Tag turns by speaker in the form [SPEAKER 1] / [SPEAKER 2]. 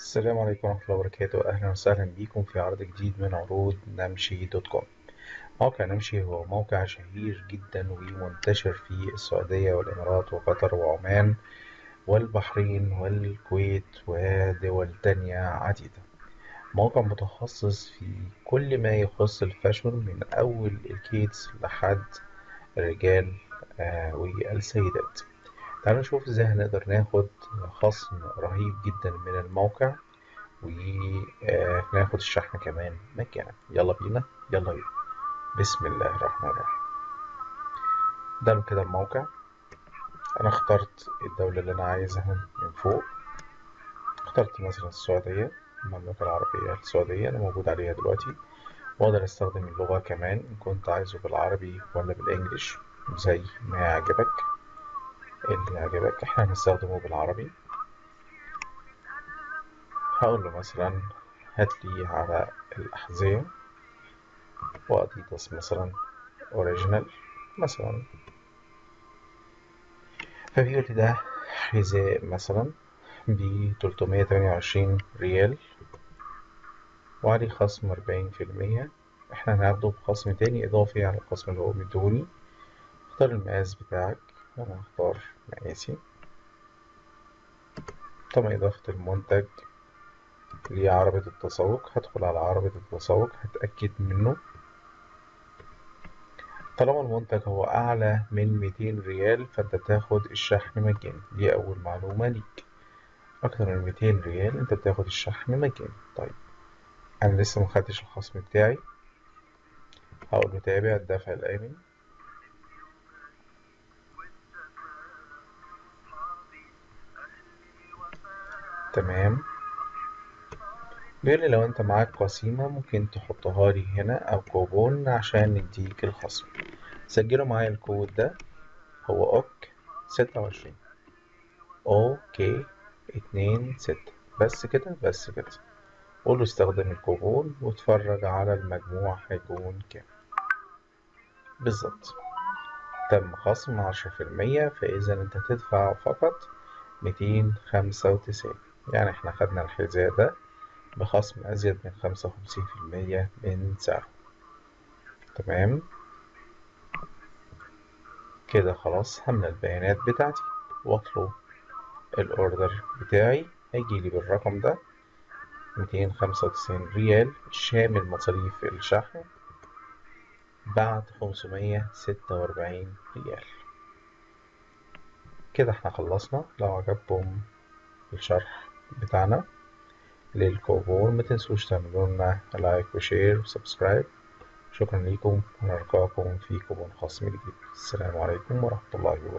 [SPEAKER 1] السلام عليكم ورحمة الله وبركاته. أهلا وسهلا بكم في عرض جديد من عروض نمشي dot com. موقع نمشي هو موقع شهير جدا ومنتشر في السعودية والإمارات وقطر وعمان والبحرين والكويت ودول تانية عديدة. موقع متخصص في كل ما يخص ال fashion من أول ال kids لحد الرجال آه والسيدات. تعالوا نشوف إزاي هنقدر ناخد خصم رهيب جدا من الموقع وناخد الشحن كمان مجانا يلا بينا. يلا بينا. بسم الله الرحمن الرحيم. ده كده الموقع. أنا اخترت الدولة اللي أنا عايزها من فوق. اخترت مثلا السعودية المملكة العربية السعودية أنا موجود عليها دلوقتي. وأقدر أستخدم اللغة كمان إن كنت عايزه بالعربي ولا بالإنجليش زي ما يعجبك. اللي يعجبك إحنا هنستخدمه بالعربي. هقول له مثلا هاتلي على الأحذية وأديداس مثلا أوريجينال مثلا. فبيقول لي ده حذاء مثلا ب 328 ريال. وعليه خصم 40% إحنا هناخده بخصم تاني إضافي على الخصم اللي هو مديهوني اختار المقاس بتاعك. أنا هختار مقاسي تم إضافة المنتج لعربة التسوق. هدخل على عربة التسوق هتأكد منه. طالما المنتج هو أعلى من 200 ريال فأنت تاخد الشحن مجاني دي أول معلومة ليك. أكتر من 200 ريال أنت بتاخد الشحن مجاني طيب أنا لسه مخدتش الخصم بتاعي. هقول له تابع الدفع الآمن. تمام. لي لو انت معاك قسيمة ممكن تحطها لي هنا أو كوبون عشان نديك الخصم. سجلوا معايا الكود ده. هو OK ستة وعشرين. okay اتنين ستة. بس كده بس كده. قوله استخدم الكوبون واتفرج على المجموع هيكون كام. بالظبط. تم خصم عشرة في المية فإذا أنت تدفع فقط ميتين خمسة وتسعين. يعني إحنا خدنا الحذاء ده بخصم أزيد من خمسة وخمسين في المية من سعره. تمام؟ كده خلاص هملى البيانات بتاعتي. واطلب ال order بتاعي. هيجيلي بالرقم ده. ميتين خمسة وتسعين ريال شامل مصاريف الشحن بعد خمسمية ستة وأربعين ريال. كده إحنا خلصنا. لو عجبكم الشرح بتاعنا. للكوبون ما تنسوش تعملوا لنا like و share و subscribe شكرا لكم ونلقاكم في كوبون خاص جديد. السلام عليكم ورحمة الله وبركاته.